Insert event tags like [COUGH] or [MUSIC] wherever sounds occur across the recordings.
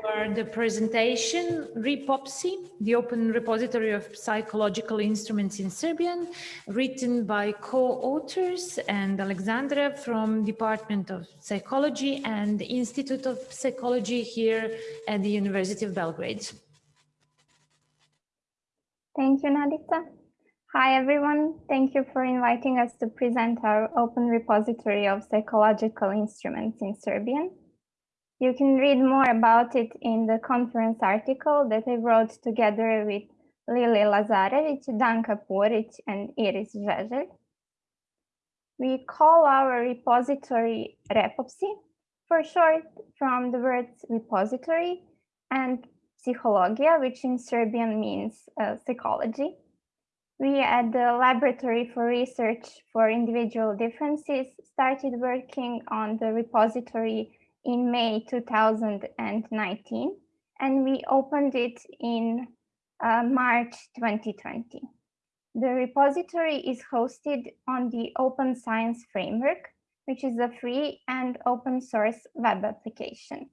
for the presentation, REPOPSI, the Open Repository of Psychological Instruments in Serbian, written by co-authors and Alexandra from Department of Psychology and the Institute of Psychology here at the University of Belgrade. Thank you, Nadica. Hi, everyone. Thank you for inviting us to present our open repository of psychological instruments in Serbian. You can read more about it in the conference article that I wrote together with Lili Lazarevic, Danka Puric, and Iris Zhezelj. We call our repository Repopsi, for short, from the words repository and psychologia, which in Serbian means uh, psychology. We at the Laboratory for Research for Individual Differences started working on the repository in May 2019, and we opened it in uh, March 2020. The repository is hosted on the Open Science Framework, which is a free and open source web application.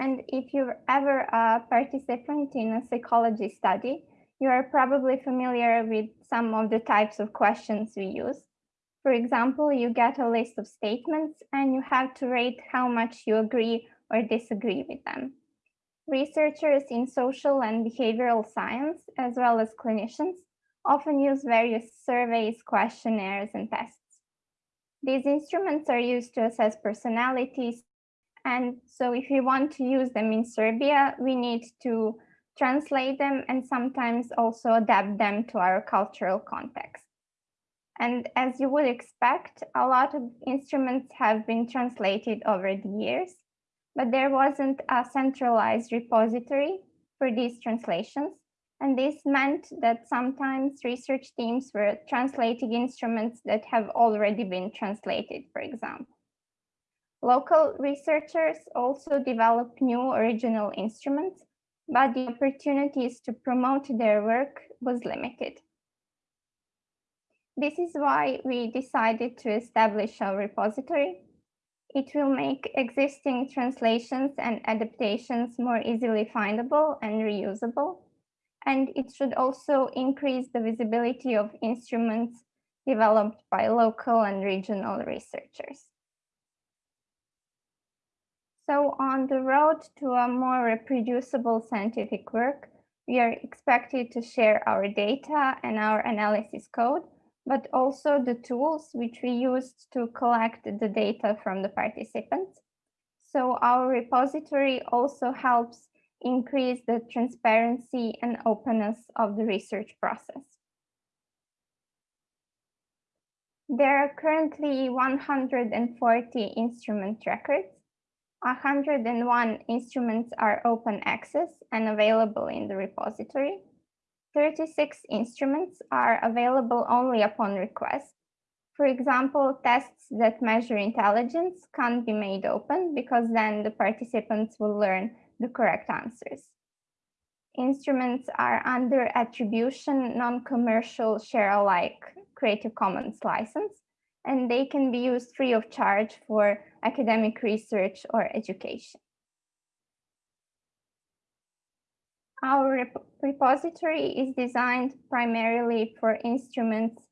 And if you're ever a participant in a psychology study, you are probably familiar with some of the types of questions we use. For example, you get a list of statements and you have to rate how much you agree or disagree with them. Researchers in social and behavioral science, as well as clinicians, often use various surveys, questionnaires, and tests. These instruments are used to assess personalities. And so if we want to use them in Serbia, we need to translate them and sometimes also adapt them to our cultural context. And as you would expect, a lot of instruments have been translated over the years, but there wasn't a centralized repository for these translations. And this meant that sometimes research teams were translating instruments that have already been translated, for example. Local researchers also develop new original instruments, but the opportunities to promote their work was limited. This is why we decided to establish our repository. It will make existing translations and adaptations more easily findable and reusable. And it should also increase the visibility of instruments developed by local and regional researchers. So on the road to a more reproducible scientific work, we are expected to share our data and our analysis code but also the tools which we used to collect the data from the participants. So our repository also helps increase the transparency and openness of the research process. There are currently 140 instrument records. 101 instruments are open access and available in the repository. 36 instruments are available only upon request. For example, tests that measure intelligence can't be made open because then the participants will learn the correct answers. Instruments are under attribution, non-commercial, share-alike Creative Commons license, and they can be used free of charge for academic research or education. Our rep repository is designed primarily for instruments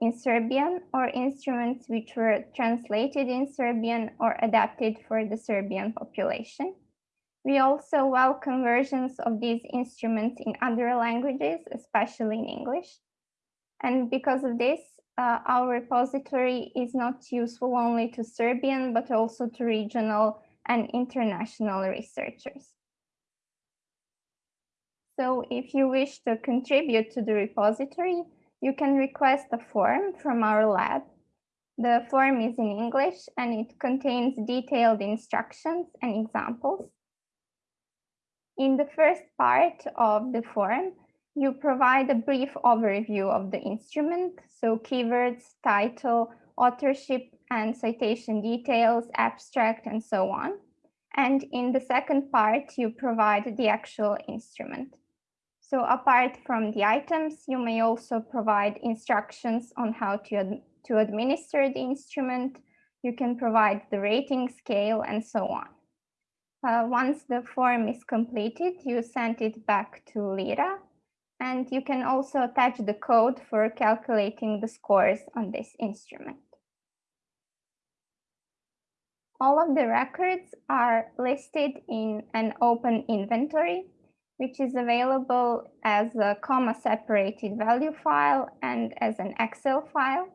in Serbian or instruments which were translated in Serbian or adapted for the Serbian population. We also welcome versions of these instruments in other languages, especially in English. And because of this, uh, our repository is not useful only to Serbian, but also to regional and international researchers. So if you wish to contribute to the repository, you can request a form from our lab. The form is in English and it contains detailed instructions and examples. In the first part of the form, you provide a brief overview of the instrument, so keywords, title, authorship and citation details, abstract, and so on. And in the second part, you provide the actual instrument. So apart from the items, you may also provide instructions on how to, ad to administer the instrument. You can provide the rating scale and so on. Uh, once the form is completed, you send it back to Lira, and you can also attach the code for calculating the scores on this instrument. All of the records are listed in an open inventory, which is available as a comma separated value file and as an Excel file.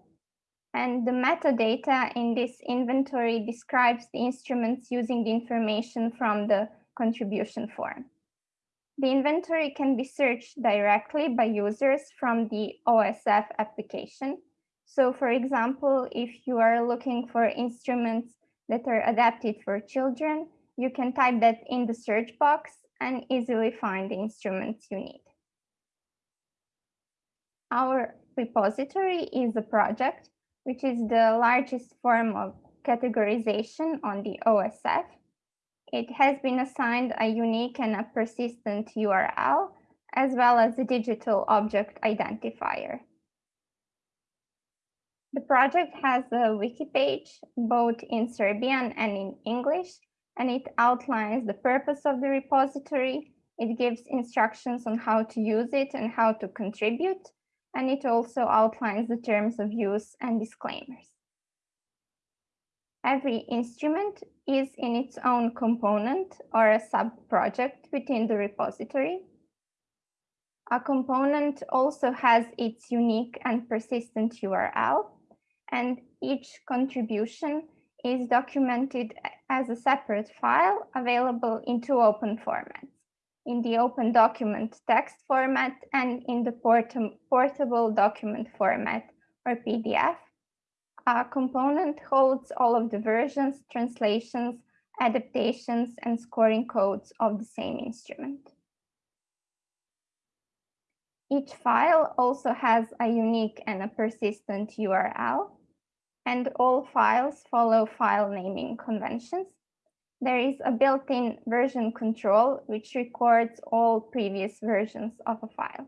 And the metadata in this inventory describes the instruments using the information from the contribution form. The inventory can be searched directly by users from the OSF application. So for example, if you are looking for instruments that are adapted for children, you can type that in the search box and easily find the instruments you need. Our repository is a project, which is the largest form of categorization on the OSF. It has been assigned a unique and a persistent URL, as well as a digital object identifier. The project has a wiki page, both in Serbian and in English, and it outlines the purpose of the repository. It gives instructions on how to use it and how to contribute, and it also outlines the terms of use and disclaimers. Every instrument is in its own component or a sub-project within the repository. A component also has its unique and persistent URL, and each contribution is documented as a separate file available in two open formats, in the open document text format and in the port portable document format or PDF. A component holds all of the versions, translations, adaptations, and scoring codes of the same instrument. Each file also has a unique and a persistent URL, and all files follow file naming conventions. There is a built-in version control, which records all previous versions of a file.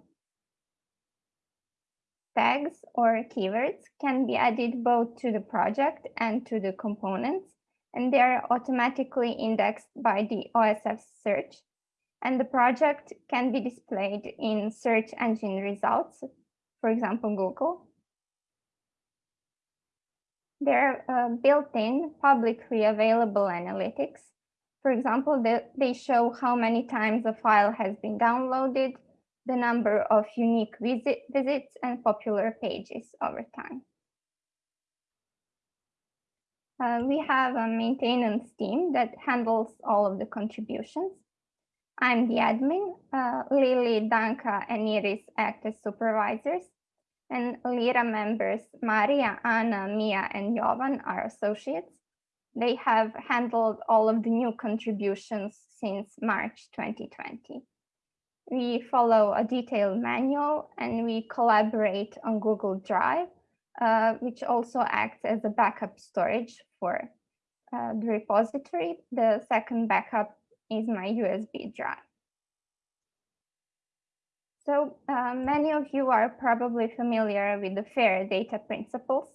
Tags or keywords can be added both to the project and to the components, and they are automatically indexed by the OSF search and the project can be displayed in search engine results, for example, Google. There are uh, built-in publicly available analytics. For example, they, they show how many times a file has been downloaded, the number of unique visit, visits and popular pages over time. Uh, we have a maintenance team that handles all of the contributions. I'm the admin. Uh, Lily, Danka, and Iris act as supervisors. And Lira members Maria, Anna, Mia, and Jovan are associates. They have handled all of the new contributions since March 2020. We follow a detailed manual and we collaborate on Google Drive, uh, which also acts as a backup storage for uh, the repository. The second backup is my USB drive. So uh, many of you are probably familiar with the FAIR data principles.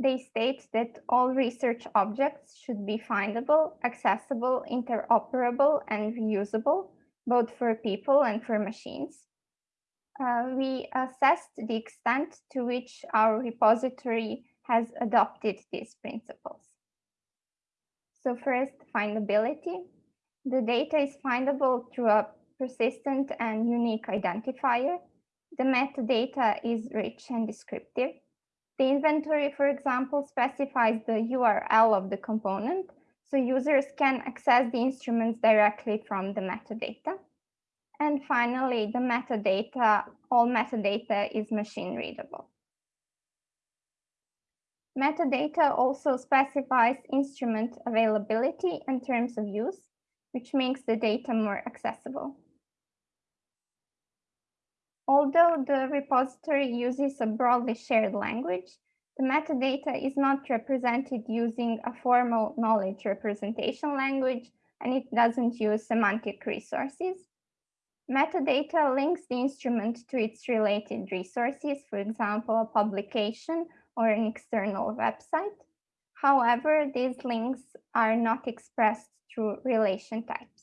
They state that all research objects should be findable, accessible, interoperable, and reusable, both for people and for machines. Uh, we assessed the extent to which our repository has adopted these principles. So first, findability. The data is findable through a persistent and unique identifier. The metadata is rich and descriptive. The inventory, for example, specifies the URL of the component, so users can access the instruments directly from the metadata. And finally, the metadata, all metadata is machine readable. Metadata also specifies instrument availability and terms of use, which makes the data more accessible. Although the repository uses a broadly shared language, the metadata is not represented using a formal knowledge representation language, and it doesn't use semantic resources. Metadata links the instrument to its related resources, for example, a publication or an external website. However, these links are not expressed through relation types.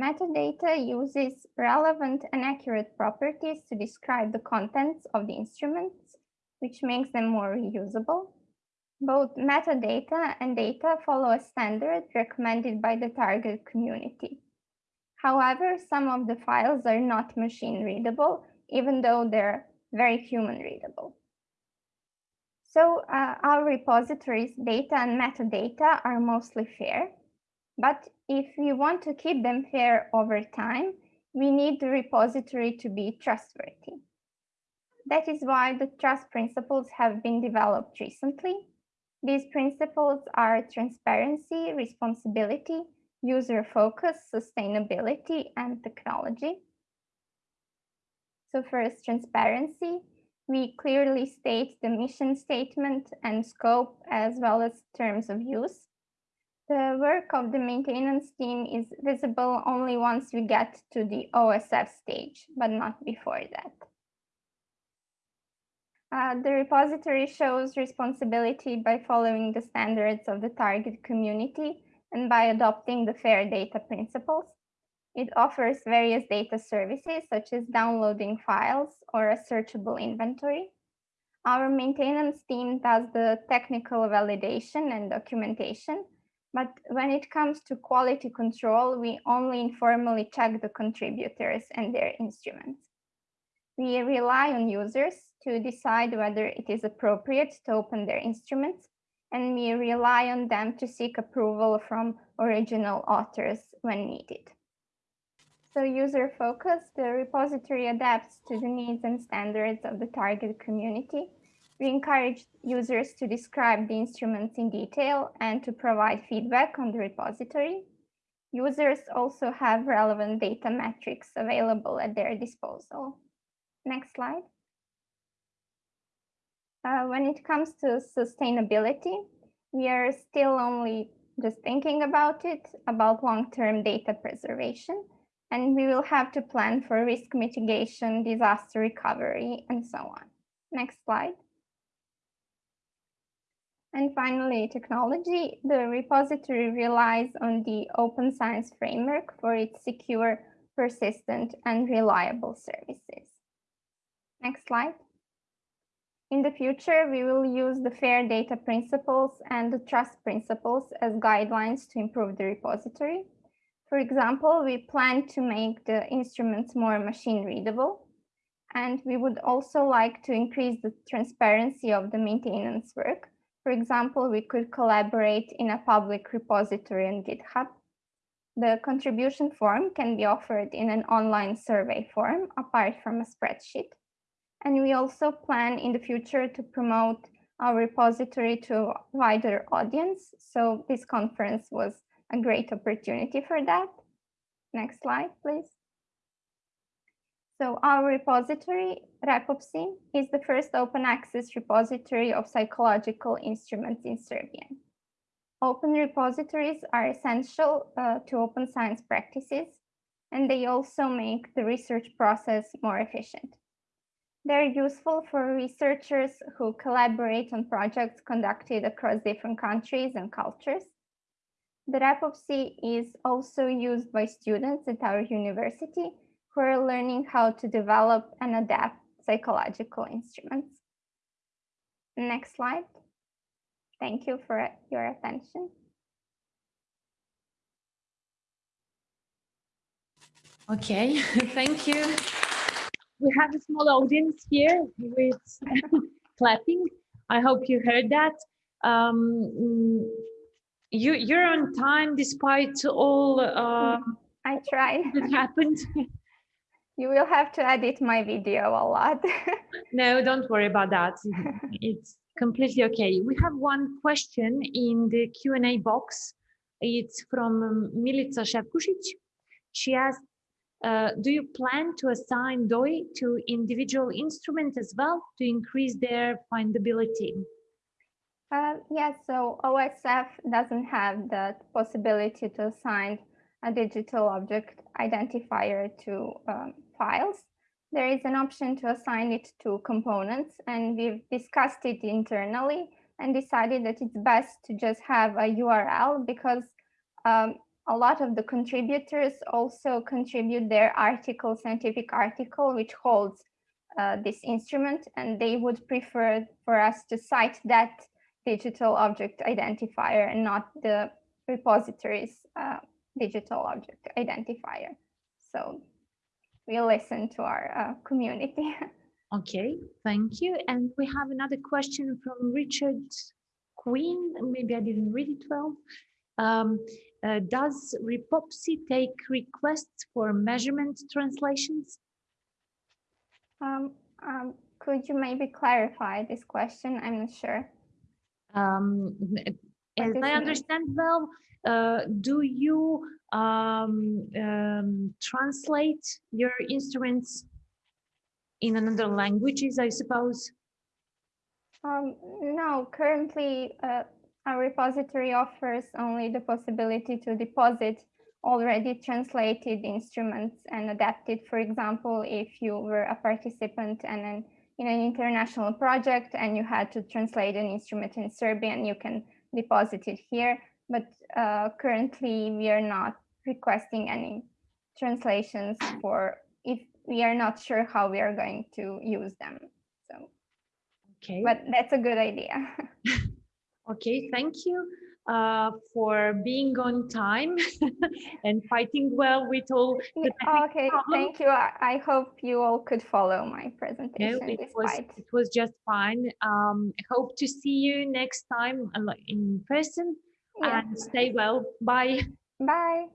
Metadata uses relevant and accurate properties to describe the contents of the instruments, which makes them more reusable. Both metadata and data follow a standard recommended by the target community. However, some of the files are not machine readable, even though they're very human readable. So uh, our repositories data and metadata are mostly fair, but if we want to keep them fair over time, we need the repository to be trustworthy. That is why the trust principles have been developed recently. These principles are transparency, responsibility, user focus, sustainability, and technology. So first, transparency. We clearly state the mission statement and scope as well as terms of use. The work of the maintenance team is visible only once we get to the OSF stage, but not before that. Uh, the repository shows responsibility by following the standards of the target community and by adopting the FAIR data principles. It offers various data services such as downloading files or a searchable inventory. Our maintenance team does the technical validation and documentation, but when it comes to quality control, we only informally check the contributors and their instruments. We rely on users to decide whether it is appropriate to open their instruments and we rely on them to seek approval from original authors when needed. So user focus, the repository adapts to the needs and standards of the target community. We encourage users to describe the instruments in detail and to provide feedback on the repository. Users also have relevant data metrics available at their disposal. Next slide. Uh, when it comes to sustainability, we are still only just thinking about it, about long-term data preservation, and we will have to plan for risk mitigation, disaster recovery, and so on. Next slide. And finally, technology. The repository relies on the open science framework for its secure, persistent, and reliable services. Next slide. In the future, we will use the FAIR data principles and the trust principles as guidelines to improve the repository. For example, we plan to make the instruments more machine readable. And we would also like to increase the transparency of the maintenance work. For example, we could collaborate in a public repository on GitHub. The contribution form can be offered in an online survey form apart from a spreadsheet. And we also plan in the future to promote our repository to a wider audience. So this conference was a great opportunity for that. Next slide, please. So our repository, REPOPSI, is the first open access repository of psychological instruments in Serbian. Open repositories are essential uh, to open science practices, and they also make the research process more efficient. They're useful for researchers who collaborate on projects conducted across different countries and cultures. The REPOPSI is also used by students at our university who are learning how to develop and adapt psychological instruments. Next slide. Thank you for your attention. Okay, [LAUGHS] thank you we have a small audience here with [LAUGHS] clapping. I hope you heard that. Um, you you're on time despite all. Uh, I tried. That happened. [LAUGHS] You will have to edit my video a lot. [LAUGHS] no, don't worry about that. [LAUGHS] It's completely okay. We have one question in the Q&A box. It's from Milica Shevkusic. She asked, uh, do you plan to assign DOI to individual instruments as well to increase their findability? Uh, yes, so OSF doesn't have the possibility to assign a digital object identifier to um, files. There is an option to assign it to components and we've discussed it internally and decided that it's best to just have a URL because um, a lot of the contributors also contribute their article, scientific article, which holds uh, this instrument, and they would prefer for us to cite that digital object identifier and not the repository's uh, digital object identifier. So we'll listen to our uh, community. [LAUGHS] Okay, thank you. And we have another question from Richard Queen. Maybe I didn't read it well. Um, uh, does Repopsi take requests for measurement translations? Um, um, could you maybe clarify this question? I'm not sure. Um, as I understand well, uh, do you um, um, translate your instruments in another languages, I suppose? Um, no, currently uh, our repository offers only the possibility to deposit already translated instruments and adapted. For example, if you were a participant and an, in an international project and you had to translate an instrument in Serbian, you can deposit it here. But uh, currently we are not requesting any translations for if we are not sure how we are going to use them. So, okay. But that's a good idea. [LAUGHS] okay, thank you uh, for being on time [LAUGHS] and fighting well with all the Okay, problems. thank you. I, I, hope you all could follow my presentation. No, it was it was just fine. Um, hope to see you next time in person yeah. and stay well. Bye. Bye.